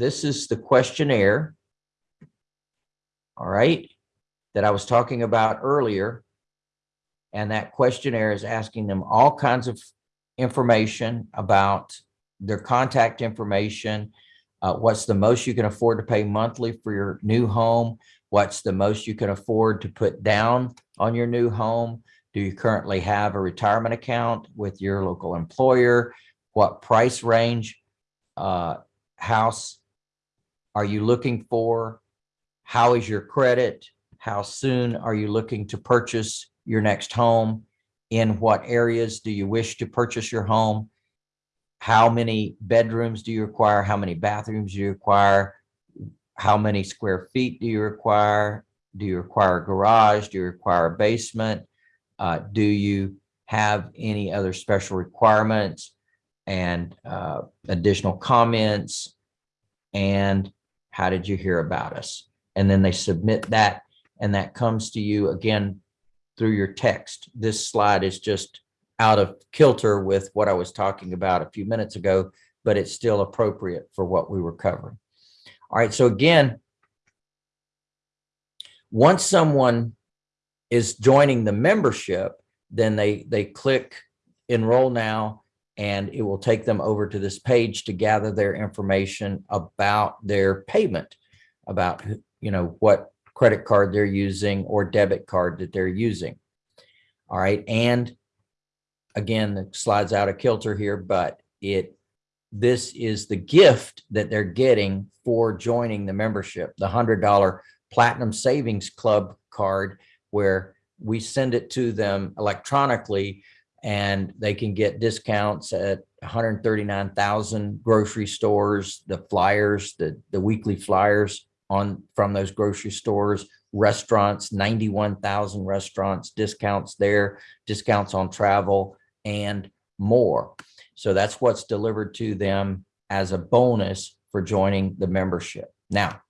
this is the questionnaire. All right, that I was talking about earlier. And that questionnaire is asking them all kinds of information about their contact information, uh, what's the most you can afford to pay monthly for your new home, what's the most you can afford to put down on your new home, do you currently have a retirement account with your local employer, what price range uh, house are you looking for, how is your credit, how soon are you looking to purchase your next home, in what areas do you wish to purchase your home, how many bedrooms do you require? How many bathrooms do you require? How many square feet do you require? Do you require a garage? Do you require a basement? Uh, do you have any other special requirements and uh, additional comments? And how did you hear about us? And then they submit that and that comes to you again through your text. This slide is just out of kilter with what I was talking about a few minutes ago, but it's still appropriate for what we were covering. All right, so again, once someone is joining the membership, then they, they click enroll now and it will take them over to this page to gather their information about their payment, about, you know, what credit card they're using or debit card that they're using. All right, and again, the slides out of kilter here, but it this is the gift that they're getting for joining the membership, the $100 Platinum Savings Club card, where we send it to them electronically and they can get discounts at 139,000 grocery stores, the flyers, the, the weekly flyers on from those grocery stores, restaurants, 91,000 restaurants, discounts there, discounts on travel, and more. So that's what's delivered to them as a bonus for joining the membership. Now,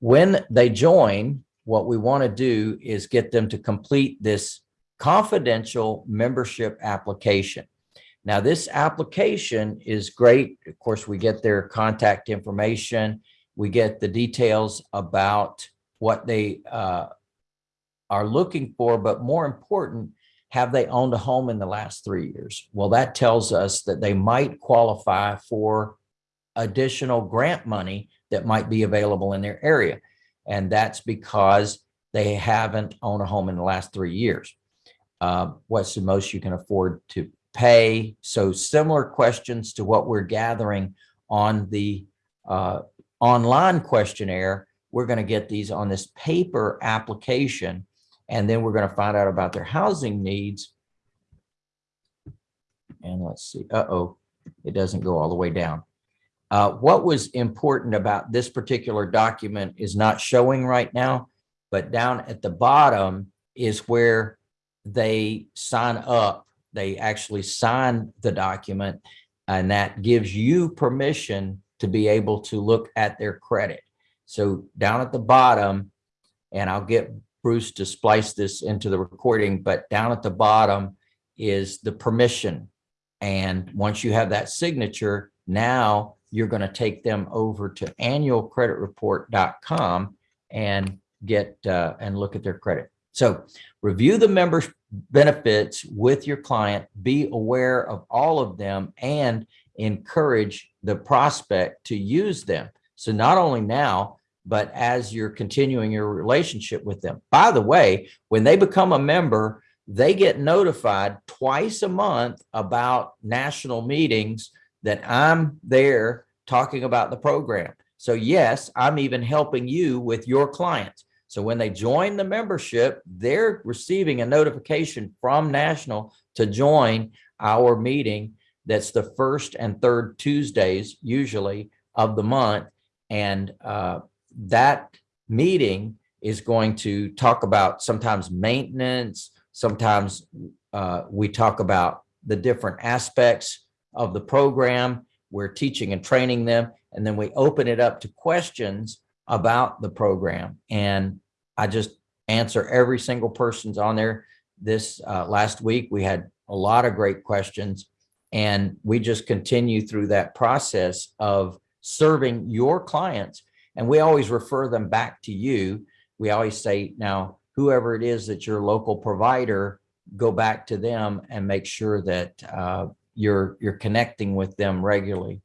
when they join, what we want to do is get them to complete this confidential membership application. Now, this application is great. Of course, we get their contact information. We get the details about what they uh, are looking for, but more important, have they owned a home in the last three years? Well, that tells us that they might qualify for additional grant money that might be available in their area. And that's because they haven't owned a home in the last three years. Uh, what's the most you can afford to pay? So similar questions to what we're gathering on the uh, online questionnaire. We're going to get these on this paper application and then we're going to find out about their housing needs. And let's see, uh-oh, it doesn't go all the way down. Uh, what was important about this particular document is not showing right now, but down at the bottom is where they sign up. They actually sign the document and that gives you permission to be able to look at their credit. So down at the bottom, and I'll get Bruce to splice this into the recording, but down at the bottom is the permission. And once you have that signature, now you're going to take them over to annualcreditreport.com and get uh, and look at their credit. So review the member benefits with your client, be aware of all of them and encourage the prospect to use them. So not only now, but as you're continuing your relationship with them. By the way, when they become a member, they get notified twice a month about national meetings that I'm there talking about the program. So yes, I'm even helping you with your clients. So when they join the membership, they're receiving a notification from National to join our meeting. That's the first and third Tuesdays usually of the month. And uh, that meeting is going to talk about sometimes maintenance, sometimes uh, we talk about the different aspects of the program. We're teaching and training them, and then we open it up to questions about the program. And I just answer every single person's on there. This uh, last week, we had a lot of great questions, and we just continue through that process of serving your clients. And we always refer them back to you. We always say, now, whoever it is that your local provider, go back to them and make sure that uh, you're, you're connecting with them regularly.